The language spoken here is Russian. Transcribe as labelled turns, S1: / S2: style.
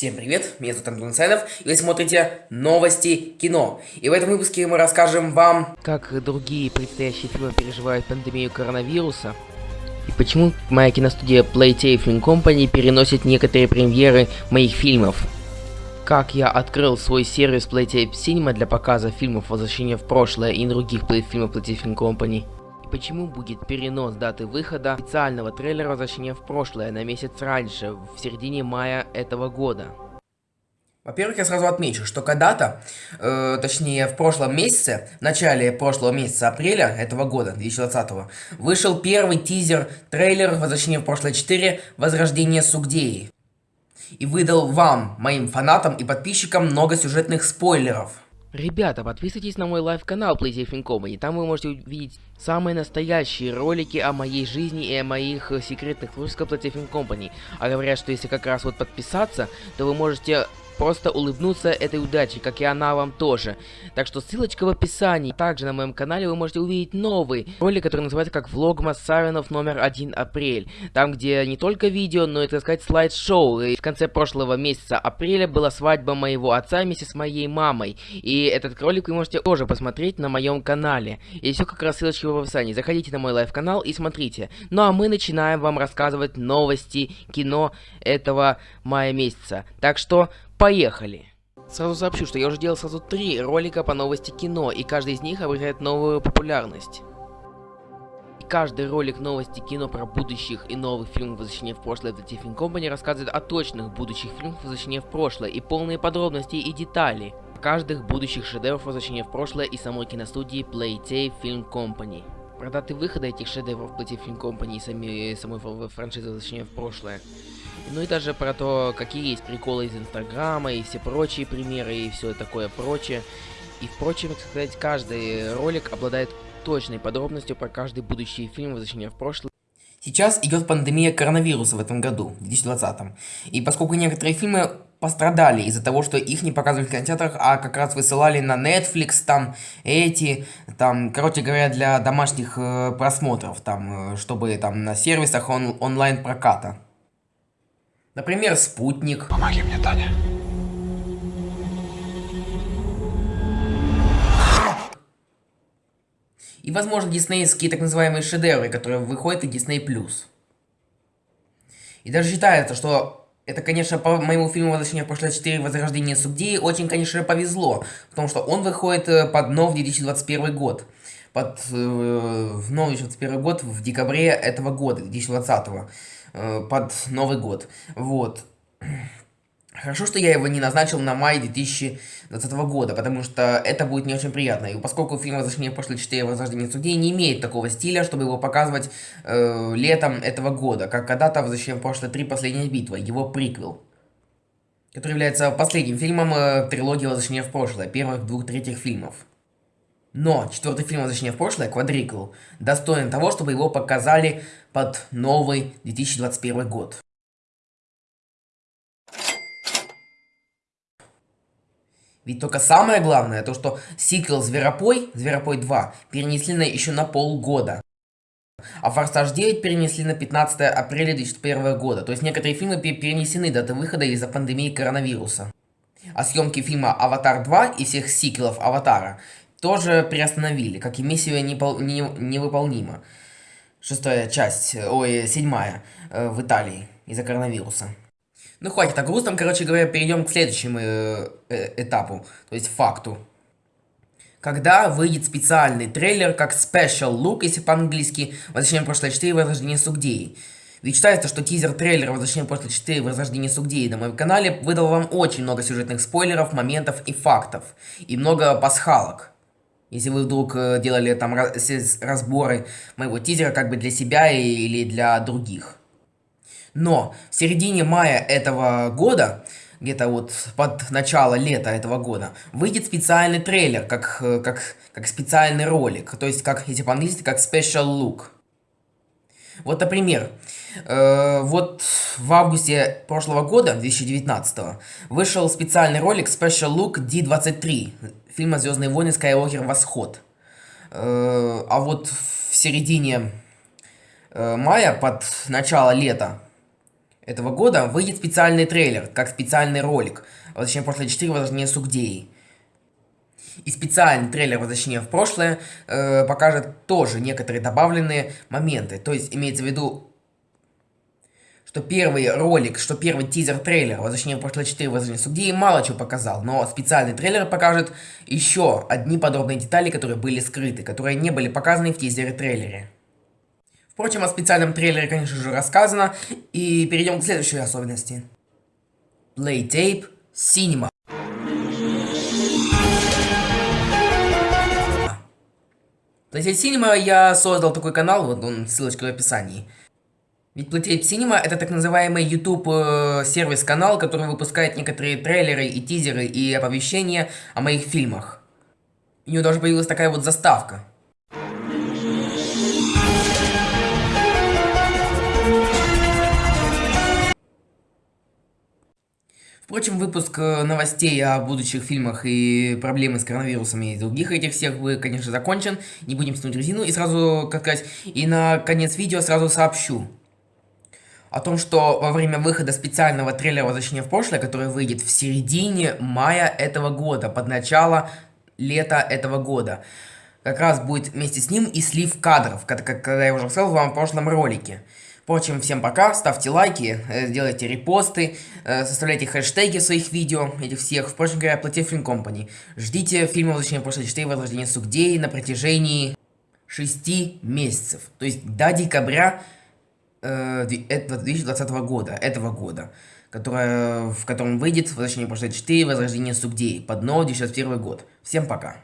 S1: Всем привет, меня зовут Антон Сайнов, и вы смотрите новости кино. И в этом выпуске мы расскажем вам,
S2: как другие предстоящие фильмы переживают пандемию коронавируса, и почему моя киностудия Playtay Film Company переносит некоторые премьеры моих фильмов. Как я открыл свой сервис Playtay Cinema для показа фильмов «Возвращение в прошлое» и других фильмов Playtay Film Company почему будет перенос даты выхода официального трейлера «Возвращение в прошлое» на месяц раньше, в середине мая этого года.
S1: Во-первых, я сразу отмечу, что когда-то, э, точнее в прошлом месяце, в начале прошлого месяца апреля этого года, 2020, вышел первый тизер трейлер «Возвращение в прошлое 4. Возрождение Сугдеи». И выдал вам, моим фанатам и подписчикам много сюжетных спойлеров.
S2: Ребята, подписывайтесь на мой live-канал PlayStation Company, там вы можете увидеть самые настоящие ролики о моей жизни и о моих э, секретных творческих PlayStation Company. А говорят, что если как раз вот подписаться, то вы можете просто улыбнуться этой удаче, как и она вам тоже. Так что ссылочка в описании. Также на моем канале вы можете увидеть новый ролик, который называется как Vlogmas Савинов номер 1 апрель. Там, где не только видео, но и, так сказать, слайд-шоу. И в конце прошлого месяца апреля была свадьба моего отца вместе с моей мамой. И этот ролик вы можете тоже посмотреть на моем канале. И все как раз ссылочки в описании. Заходите на мой live-канал и смотрите. Ну а мы начинаем вам рассказывать новости кино этого мая месяца. Так что Поехали! Сразу сообщу, что я уже делал сразу три ролика по новости кино, и каждый из них обретает новую популярность. И каждый ролик новости кино про будущих и новых фильмов «Возвращение в прошлое» The Tiffin Company рассказывает о точных будущих фильмах «Возвращение в прошлое» и полные подробности и детали каждых будущих шедевров «Возвращения в прошлое» и самой киностудии Playtay Film Company. Про даты выхода этих шедевров Playtay Film Company и сами, самой франшизы «Возвращение в прошлое» Ну и даже про то, какие есть приколы из Инстаграма и все прочие примеры и все такое прочее. И впрочем, так сказать, каждый ролик обладает точной подробностью про каждый будущий фильм «Возвращение в прошлое».
S1: Сейчас идет пандемия коронавируса в этом году, в 2020. И поскольку некоторые фильмы пострадали из-за того, что их не показывали в кинотеатрах, а как раз высылали на Netflix, там, эти, там, короче говоря, для домашних э, просмотров, там, э, чтобы там на сервисах он онлайн-проката. Например, спутник.
S3: Помоги мне, Таня.
S1: И, возможно, диснеевские так называемые шедевры, которые выходят в Disney+. И даже считается, что это, конечно, по моему фильму «Возвращение в прошлое 4. Возрождение Субдеи» очень, конечно, повезло, потому что он выходит э, под новый 2021 год. Под э, новый 2021 год в декабре этого года, 2020 -го. Э, под Новый год. Вот. Хорошо, что я его не назначил на май 2020 года, потому что это будет не очень приятно. И поскольку фильм «Возвращение в прошлое 4. Возрождение судей» не имеет такого стиля, чтобы его показывать э, летом этого года, как когда-то «Возвращение в прошлое 3. Последняя битва», его приквел. Который является последним фильмом э, трилогии «Возвращение в прошлое», первых двух третьих фильмов. Но четвертый фильм «Возвращение в прошлое», «Квадрикл», достоин того, чтобы его показали под новый 2021 год. Ведь только самое главное, то что сиквел «Зверопой», «Зверопой 2» перенесли на еще на полгода. А «Форсаж 9» перенесли на 15 апреля 2001 года. То есть некоторые фильмы перенесены даты выхода из-за пандемии коронавируса. А съемки фильма «Аватар 2» и всех сиквелов «Аватара» тоже приостановили, как и миссия непол не невыполнима. Шестая часть, ой, седьмая, э, в Италии из-за коронавируса. Ну хватит о грустном, короче говоря, перейдем к следующему э, э, этапу, то есть факту. Когда выйдет специальный трейлер, как Special Look, если по-английски, «Возвращение в прошлое 4. Возрождение Сугдеи». Ведь считается, что тизер трейлера «Возвращение в прошлое 4. Возрождение Сугдеи» на моем канале выдал вам очень много сюжетных спойлеров, моментов и фактов. И много пасхалок. Если вы вдруг э, делали там разборы моего тизера как бы для себя или для других. Но в середине мая этого года, где-то вот под начало лета этого года, выйдет специальный трейлер, как, э, как, как специальный ролик. То есть, как, если по-английски, как special look. Вот, например, э, вот в августе прошлого года, 2019, вышел специальный ролик Special Look D23 фильма «Звездные войны. Скайуокер. Восход». Э, а вот в середине э, мая, под начало лета этого года выйдет специальный трейлер, как специальный ролик. В прошлое 4 Возрождение Сугдеи. И специальный трейлер Возвращения в прошлое э, покажет тоже некоторые добавленные моменты. То есть имеется в виду что первый ролик, что первый тизер-трейлер Возвращение в прошлое 4 Возвращение Сугдеи мало чего показал, но специальный трейлер покажет еще одни подробные детали, которые были скрыты, которые не были показаны в тизере-трейлере. Впрочем, о специальном трейлере, конечно же, рассказано, и перейдем к следующей особенности. Playtape Cinema. Playtape Cinema я создал такой канал, вот он, ссылочка в описании. Ведь Playtape Cinema это так называемый YouTube э, сервис канал, который выпускает некоторые трейлеры и тизеры и оповещения о моих фильмах. У него даже появилась такая вот заставка. Впрочем, выпуск э, новостей о будущих фильмах и проблемы с коронавирусом и других этих всех, вы, конечно, закончен. Не будем тянуть резину. И сразу, как сказать, и на конец видео сразу сообщу о том, что во время выхода специального трейлера «Возвращение в прошлое», который выйдет в середине мая этого года, под начало лета этого года, как раз будет вместе с ним и слив кадров, как, как я уже сказал вам в прошлом ролике. Впрочем, всем пока, ставьте лайки, э, делайте репосты, э, составляйте хэштеги своих видео, этих всех. Впрочем говоря, плати Film Company. Ждите фильма «Возвращение в прошлое 4. Возрождение Сугдеи» на протяжении 6 месяцев. То есть до декабря э, 2020 года, этого года, которая, в котором выйдет «Возвращение в прошлое 4. Возрождение Сугдеи» под новый 2021 год. Всем пока.